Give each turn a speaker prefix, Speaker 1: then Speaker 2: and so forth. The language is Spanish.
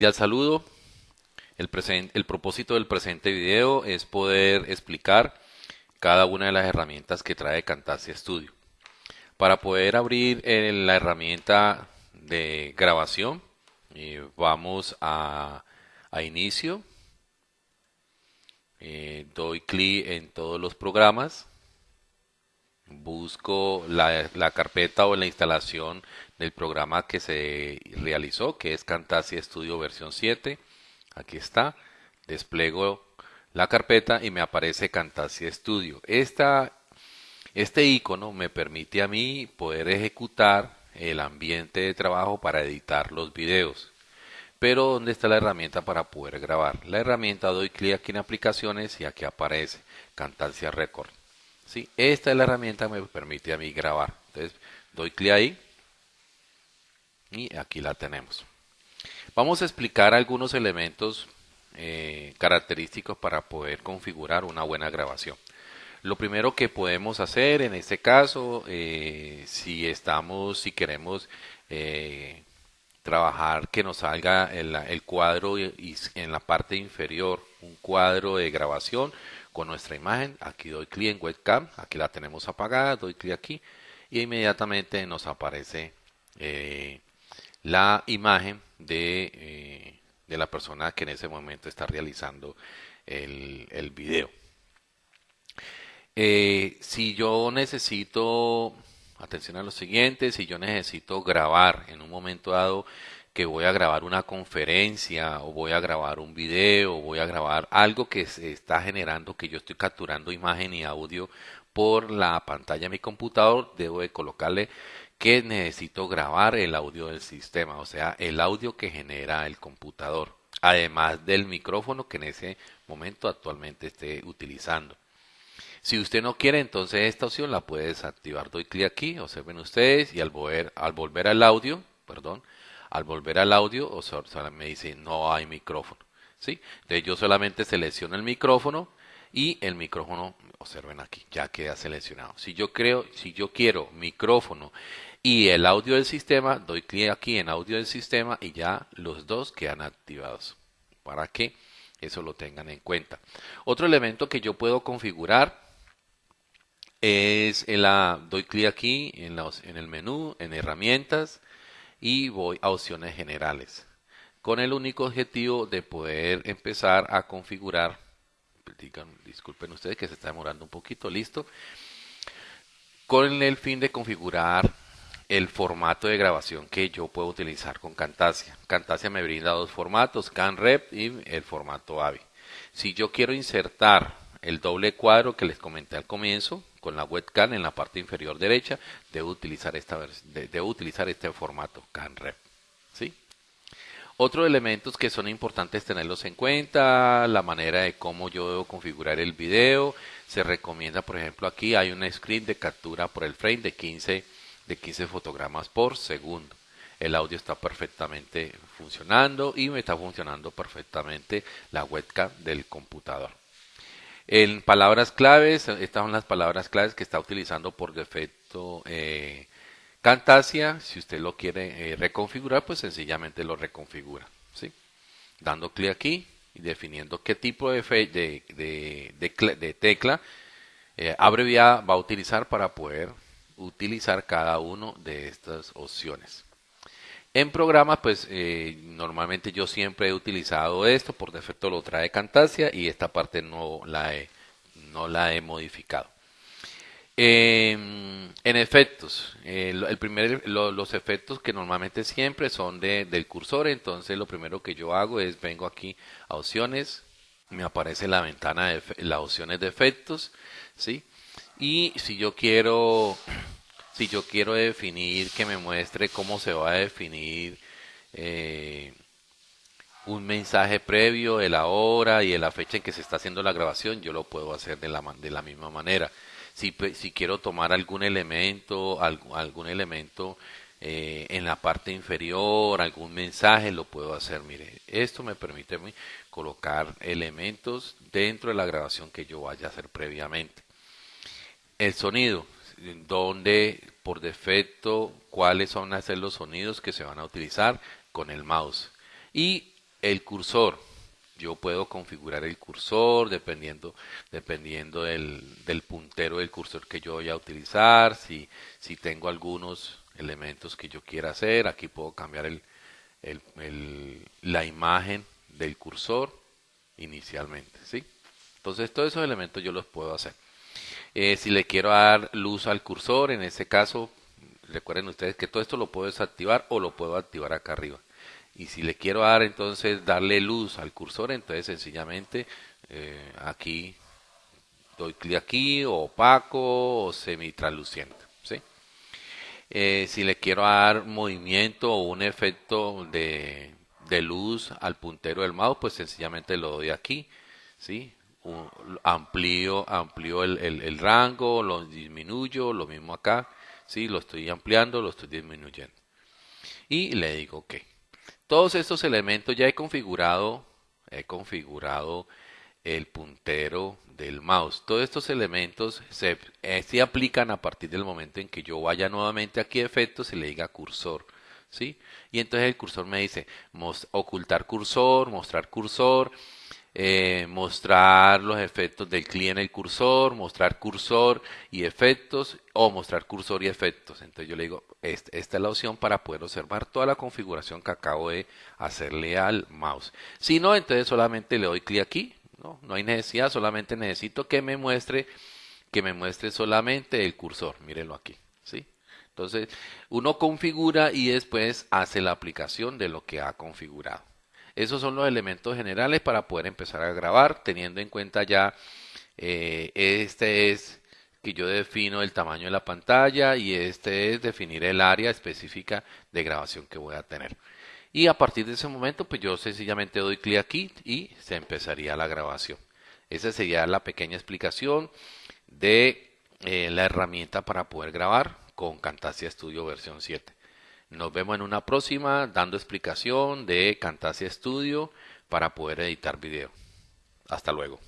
Speaker 1: Y al saludo, el, el propósito del presente video es poder explicar cada una de las herramientas que trae Camtasia Studio. Para poder abrir eh, la herramienta de grabación, eh, vamos a, inicio, eh, doy clic en todos los programas, busco la, la, carpeta o la instalación del programa que se realizó, que es Camtasia Studio versión 7. Aquí está. Despliego la carpeta y me aparece Camtasia Studio. Este icono me permite a mí poder ejecutar el ambiente de trabajo para editar los videos. Pero ¿dónde está la herramienta para poder grabar? La herramienta doy clic aquí en aplicaciones y aquí aparece Camtasia Record. ¿Sí? Esta es la herramienta que me permite a mí grabar. Entonces doy clic ahí y aquí la tenemos. Vamos a explicar algunos elementos eh, característicos para poder configurar una buena grabación. Lo primero que podemos hacer en este caso, eh, si estamos, si queremos eh, trabajar que nos salga el, cuadro y, en la parte inferior un cuadro de grabación con nuestra imagen, aquí doy clic en webcam, aquí la tenemos apagada, doy clic aquí y inmediatamente nos aparece la imagen de, eh, de, la persona que en ese momento está realizando el, el video. Eh, si yo necesito, atención a lo siguiente, si yo necesito grabar en un momento dado que voy a grabar una conferencia o voy a grabar un video o voy a grabar algo que se está generando que yo estoy capturando imagen y audio por la pantalla de mi computador, debo de colocarle que necesito grabar el audio del sistema, o sea, el audio que genera el computador, además del micrófono que en ese momento actualmente esté utilizando. Si usted no quiere, entonces esta opción la puede desactivar. Doy clic aquí, observen ustedes, y al volver, al volver al audio, perdón, al volver al audio, o me dice no hay micrófono. ¿sí? Entonces yo solamente selecciono el micrófono y el micrófono, observen aquí, ya queda seleccionado. Si yo creo, si yo quiero micrófono y el audio del sistema, doy clic aquí en audio del sistema y ya los dos quedan activados para que eso lo tengan en cuenta. Otro elemento que yo puedo configurar es el, doy clic aquí en, en el menú, en herramientas y voy a opciones generales con el único objetivo de poder empezar a configurar disculpen ustedes que se está demorando un poquito, listo con el fin de configurar el formato de grabación que yo puedo utilizar con Camtasia. Camtasia me brinda dos formatos, CanRep y el formato AVI. Si yo quiero insertar el doble cuadro que les comenté al comienzo con la webcam en la parte inferior derecha, debo utilizar, este formato CanRep. ¿sí? Otros elementos que son importantes tenerlos en cuenta, la manera de cómo yo debo configurar el video. Se recomienda, por ejemplo, aquí hay un screen de captura por el frame de 15 de 15 fotogramas por segundo. El audio está perfectamente funcionando y me está funcionando perfectamente la webcam del computador. En palabras claves, estas son las palabras claves que está utilizando por defecto eh, Camtasia. Si usted lo quiere eh, reconfigurar, pues sencillamente lo reconfigura. ¿sí? Dando clic aquí y definiendo qué tipo de, de, de, tecla eh, abreviada va a utilizar para poder utilizar cada uno de estas opciones. En programas, pues eh, normalmente yo siempre he utilizado esto, por defecto lo trae Camtasia y esta parte no la he, no la he modificado. en efectos, el primer, los efectos que normalmente siempre son de, del cursor, entonces lo primero que yo hago es vengo aquí a opciones, me aparece la ventana de las opciones de efectos, ¿sí? Y si yo quiero, si yo quiero definir que me muestre cómo se va a definir eh, un mensaje previo de la hora y de la fecha en que se está haciendo la grabación, yo lo puedo hacer de la, de la misma manera. Si, si quiero tomar algún elemento, algún, algún elemento eh, en la parte inferior, algún mensaje, lo puedo hacer. Mire, esto me permite colocar elementos dentro de la grabación que yo vaya a hacer previamente. El sonido, donde por defecto cuáles son a ser los sonidos que se van a utilizar con el mouse. Y el cursor, yo puedo configurar el cursor dependiendo, dependiendo del, del, puntero del cursor que yo voy a utilizar. Si, si tengo algunos elementos que yo quiera hacer, aquí puedo cambiar el, el, la imagen del cursor inicialmente. ¿sí? Entonces todos esos elementos yo los puedo hacer. Eh, si le quiero dar luz al cursor, en este caso, recuerden ustedes que todo esto lo puedo desactivar o lo puedo activar acá arriba. Y si le quiero dar entonces darle luz al cursor, entonces sencillamente eh, aquí doy clic aquí, o opaco o semi-transluciente. ¿sí? Eh, si le quiero dar movimiento o un efecto de, de, luz al puntero del mouse, pues sencillamente lo doy aquí. ¿sí? Amplío, amplío el, el, el, rango, lo disminuyo, lo mismo acá. ¿sí? Lo estoy ampliando, lo estoy disminuyendo. Y le digo OK. Todos estos elementos ya he configurado, he configurado el puntero del mouse. Todos estos elementos se, eh, se, aplican a partir del momento en que yo vaya nuevamente aquí a efectos y le diga cursor. ¿sí? Y entonces el cursor me dice ocultar cursor, mostrar cursor, eh, mostrar los efectos del clic en el cursor, mostrar cursor y efectos o mostrar cursor y efectos. Entonces yo le digo, esta, es la opción para poder observar toda la configuración que acabo de hacerle al mouse. Si no, entonces solamente le doy clic aquí. No, no hay necesidad, solamente necesito que me muestre que me muestre solamente el cursor. Mírenlo aquí. ¿sí? Entonces uno configura y después hace la aplicación de lo que ha configurado. Esos son los elementos generales para poder empezar a grabar, teniendo en cuenta ya, eh, este es que yo defino el tamaño de la pantalla y este es definir el área específica de grabación que voy a tener. Y a partir de ese momento, pues yo sencillamente doy clic aquí y se empezaría la grabación. Esa sería la pequeña explicación de eh, la herramienta para poder grabar con Camtasia Studio versión 7. Nos vemos en una próxima dando explicación de Camtasia Studio para poder editar video. Hasta luego.